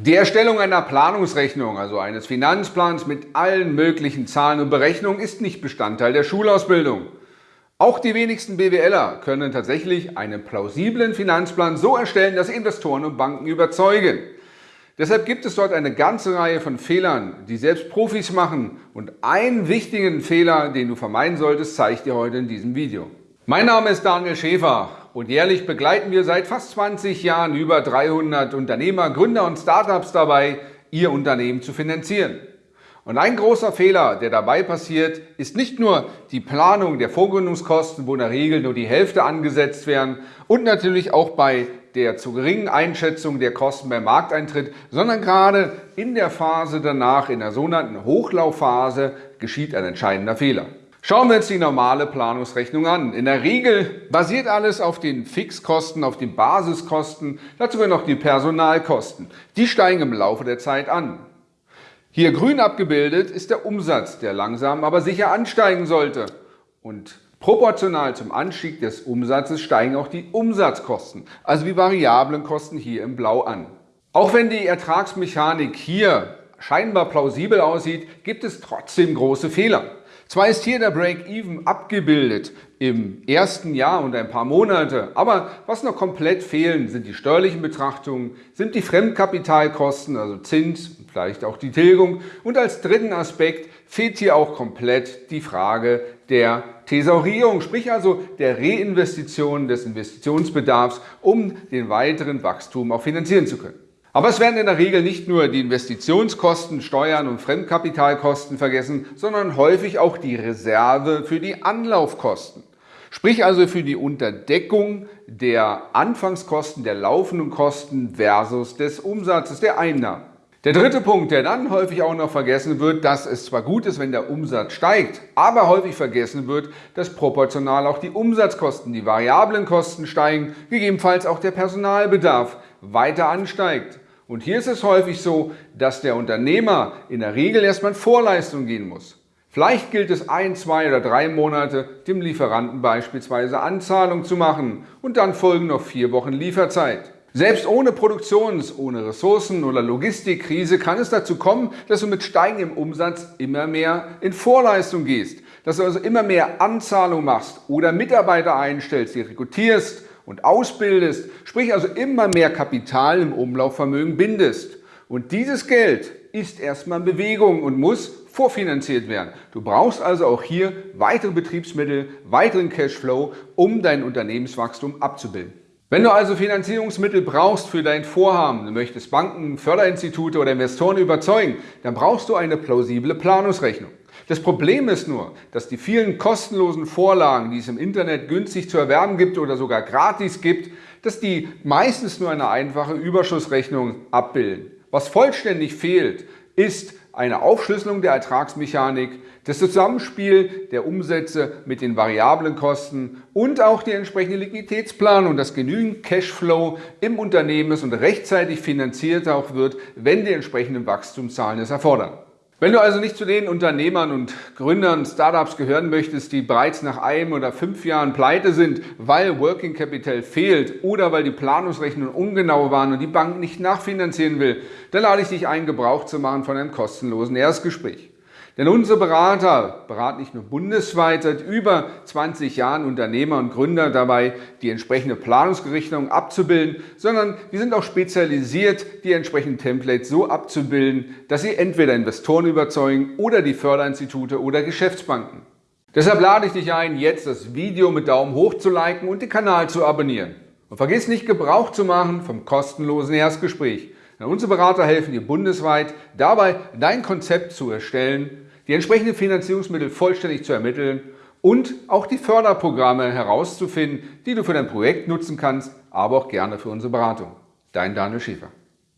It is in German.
Die Erstellung einer Planungsrechnung, also eines Finanzplans mit allen möglichen Zahlen und Berechnungen, ist nicht Bestandteil der Schulausbildung. Auch die wenigsten BWLer können tatsächlich einen plausiblen Finanzplan so erstellen, dass Investoren und Banken überzeugen. Deshalb gibt es dort eine ganze Reihe von Fehlern, die selbst Profis machen. Und einen wichtigen Fehler, den du vermeiden solltest, zeige ich dir heute in diesem Video. Mein Name ist Daniel Schäfer und jährlich begleiten wir seit fast 20 Jahren über 300 Unternehmer, Gründer und Startups dabei, ihr Unternehmen zu finanzieren. Und ein großer Fehler, der dabei passiert, ist nicht nur die Planung der Vorgründungskosten, wo in der Regel nur die Hälfte angesetzt werden und natürlich auch bei der zu geringen Einschätzung der Kosten beim Markteintritt, sondern gerade in der Phase danach, in der sogenannten Hochlaufphase, geschieht ein entscheidender Fehler. Schauen wir uns die normale Planungsrechnung an. In der Regel basiert alles auf den Fixkosten, auf den Basiskosten, dazu gehören noch die Personalkosten. Die steigen im Laufe der Zeit an. Hier grün abgebildet ist der Umsatz, der langsam aber sicher ansteigen sollte. Und proportional zum Anstieg des Umsatzes steigen auch die Umsatzkosten, also die variablen Kosten hier im Blau an. Auch wenn die Ertragsmechanik hier scheinbar plausibel aussieht, gibt es trotzdem große Fehler. Zwar ist hier der Break-Even abgebildet im ersten Jahr und ein paar Monate, aber was noch komplett fehlen, sind die steuerlichen Betrachtungen, sind die Fremdkapitalkosten, also Zins, vielleicht auch die Tilgung und als dritten Aspekt fehlt hier auch komplett die Frage der Thesaurierung, sprich also der Reinvestition des Investitionsbedarfs, um den weiteren Wachstum auch finanzieren zu können. Aber es werden in der Regel nicht nur die Investitionskosten, Steuern und Fremdkapitalkosten vergessen, sondern häufig auch die Reserve für die Anlaufkosten. Sprich also für die Unterdeckung der Anfangskosten, der laufenden Kosten versus des Umsatzes, der Einnahmen. Der dritte Punkt, der dann häufig auch noch vergessen wird, dass es zwar gut ist, wenn der Umsatz steigt, aber häufig vergessen wird, dass proportional auch die Umsatzkosten, die variablen Kosten steigen, gegebenenfalls auch der Personalbedarf weiter ansteigt. Und hier ist es häufig so, dass der Unternehmer in der Regel erstmal in Vorleistung gehen muss. Vielleicht gilt es ein, zwei oder drei Monate, dem Lieferanten beispielsweise Anzahlung zu machen und dann folgen noch vier Wochen Lieferzeit. Selbst ohne Produktions-, ohne Ressourcen- oder Logistikkrise kann es dazu kommen, dass du mit steigendem Umsatz immer mehr in Vorleistung gehst, dass du also immer mehr Anzahlung machst oder Mitarbeiter einstellst, die rekrutierst und ausbildest, sprich also immer mehr Kapital im Umlaufvermögen bindest. Und dieses Geld ist erstmal in Bewegung und muss vorfinanziert werden. Du brauchst also auch hier weitere Betriebsmittel, weiteren Cashflow, um dein Unternehmenswachstum abzubilden. Wenn du also Finanzierungsmittel brauchst für dein Vorhaben, du möchtest Banken, Förderinstitute oder Investoren überzeugen, dann brauchst du eine plausible Planungsrechnung. Das Problem ist nur, dass die vielen kostenlosen Vorlagen, die es im Internet günstig zu erwerben gibt oder sogar gratis gibt, dass die meistens nur eine einfache Überschussrechnung abbilden. Was vollständig fehlt, ist eine Aufschlüsselung der Ertragsmechanik, das Zusammenspiel der Umsätze mit den variablen Kosten und auch die entsprechende Liquiditätsplanung, dass genügend Cashflow im Unternehmen ist und rechtzeitig finanziert auch wird, wenn die entsprechenden Wachstumszahlen es erfordern. Wenn du also nicht zu den Unternehmern und Gründern Startups gehören möchtest, die bereits nach einem oder fünf Jahren pleite sind, weil Working Capital fehlt oder weil die Planungsrechnungen ungenau waren und die Bank nicht nachfinanzieren will, dann lade ich dich ein, Gebrauch zu machen von einem kostenlosen Erstgespräch. Denn unsere Berater beraten nicht nur bundesweit seit über 20 Jahren Unternehmer und Gründer dabei, die entsprechende Planungsgerichtung abzubilden, sondern wir sind auch spezialisiert, die entsprechenden Templates so abzubilden, dass sie entweder Investoren überzeugen oder die Förderinstitute oder Geschäftsbanken. Deshalb lade ich dich ein, jetzt das Video mit Daumen hoch zu liken und den Kanal zu abonnieren. Und vergiss nicht, Gebrauch zu machen vom kostenlosen Erstgespräch. Denn unsere Berater helfen dir bundesweit dabei, dein Konzept zu erstellen, die entsprechenden Finanzierungsmittel vollständig zu ermitteln und auch die Förderprogramme herauszufinden, die du für dein Projekt nutzen kannst, aber auch gerne für unsere Beratung. Dein Daniel Schäfer.